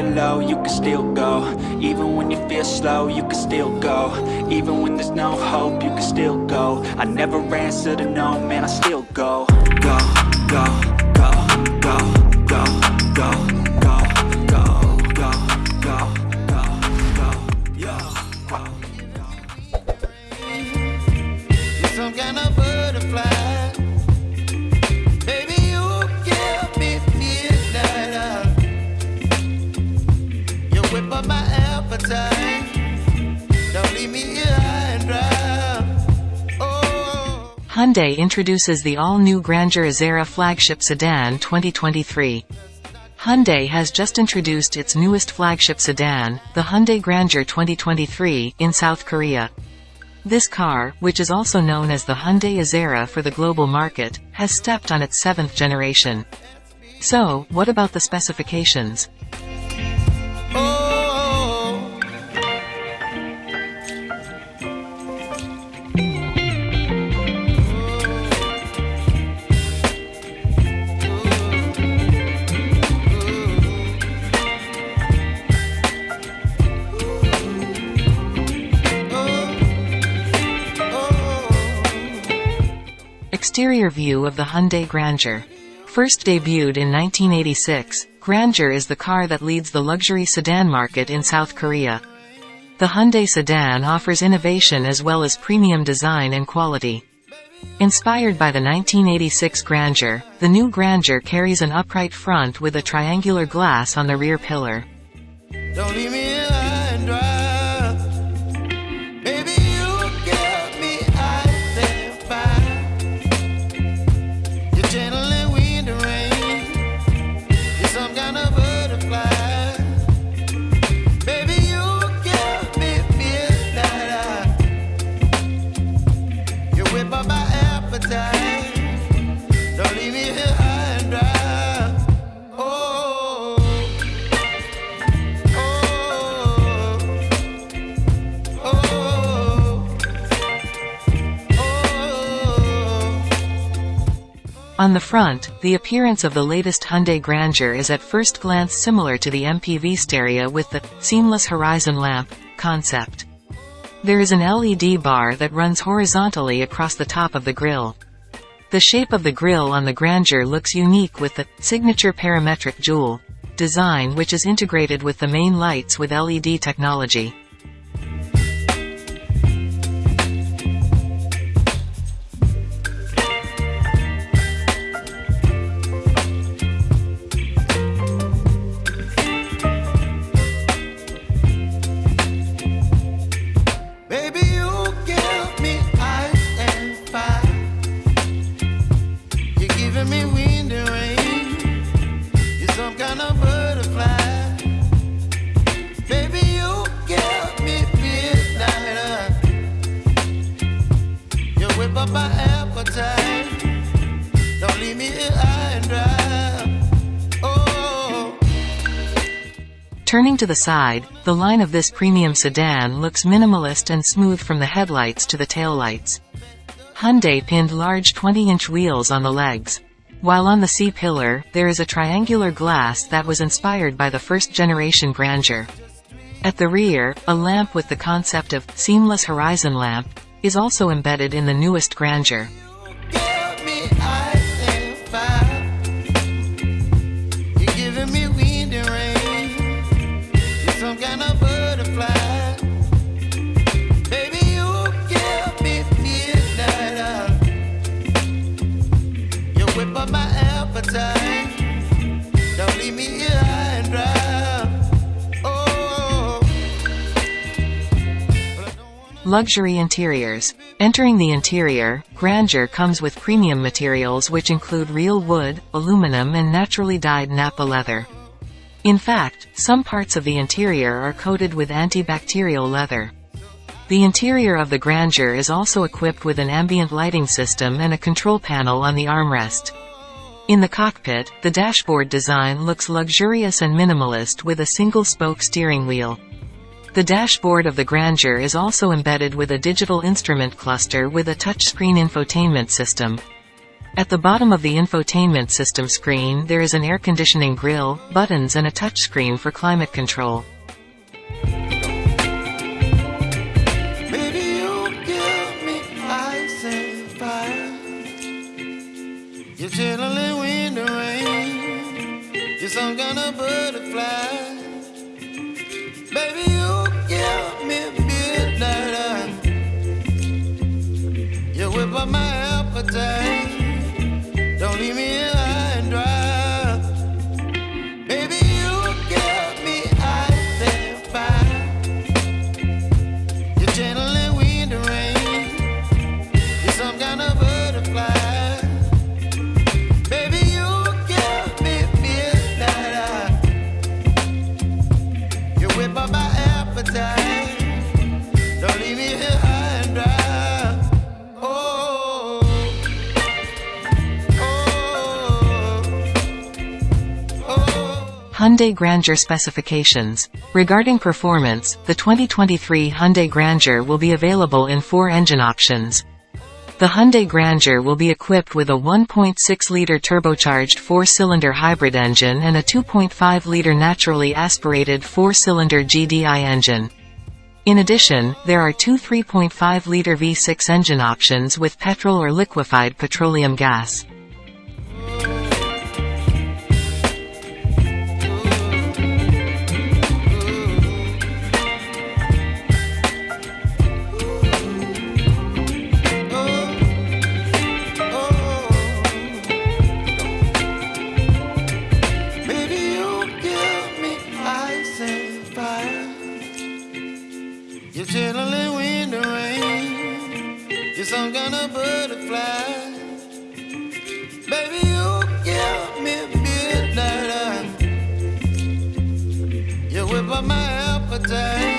You low, you can still go. Even when you feel slow, you can still go. Even when there's no hope, you can still go. I never answer to no, man, I still Go, go, go, Hyundai introduces the all-new Grandeur Azera flagship sedan 2023. Hyundai has just introduced its newest flagship sedan, the Hyundai Grandeur 2023, in South Korea. This car, which is also known as the Hyundai Azera for the global market, has stepped on its seventh generation. So, what about the specifications? Exterior view of the Hyundai Grandeur. First debuted in 1986, Grandeur is the car that leads the luxury sedan market in South Korea. The Hyundai sedan offers innovation as well as premium design and quality. Inspired by the 1986 Grandeur, the new Grandeur carries an upright front with a triangular glass on the rear pillar. On the front, the appearance of the latest Hyundai Grandeur is at first glance similar to the MPV Staria with the seamless horizon lamp concept. There is an LED bar that runs horizontally across the top of the grille. The shape of the grille on the Grandeur looks unique with the signature parametric jewel design which is integrated with the main lights with LED technology. Turning to the side, the line of this premium sedan looks minimalist and smooth from the headlights to the taillights. Hyundai pinned large 20-inch wheels on the legs. While on the C-pillar, there is a triangular glass that was inspired by the first-generation Grandeur. At the rear, a lamp with the concept of seamless horizon lamp is also embedded in the newest Grandeur. Luxury interiors. Entering the interior, Grandeur comes with premium materials which include real wood, aluminum and naturally dyed Nappa leather. In fact, some parts of the interior are coated with antibacterial leather. The interior of the Grandeur is also equipped with an ambient lighting system and a control panel on the armrest. In the cockpit, the dashboard design looks luxurious and minimalist with a single-spoke steering wheel. The dashboard of the Grandeur is also embedded with a digital instrument cluster with a touchscreen infotainment system. At the bottom of the infotainment system screen there is an air conditioning grille, buttons and a touchscreen for climate control. You're chilling the rain. You're some kind of butterfly. Appetite. Hyundai Grandeur specifications. Regarding performance, the 2023 Hyundai Grandeur will be available in four engine options. The Hyundai Grandeur will be equipped with a 1.6-liter turbocharged four-cylinder hybrid engine and a 2.5-liter naturally aspirated four-cylinder GDI engine. In addition, there are two 3.5-liter V6 engine options with petrol or liquefied petroleum gas. Midnight.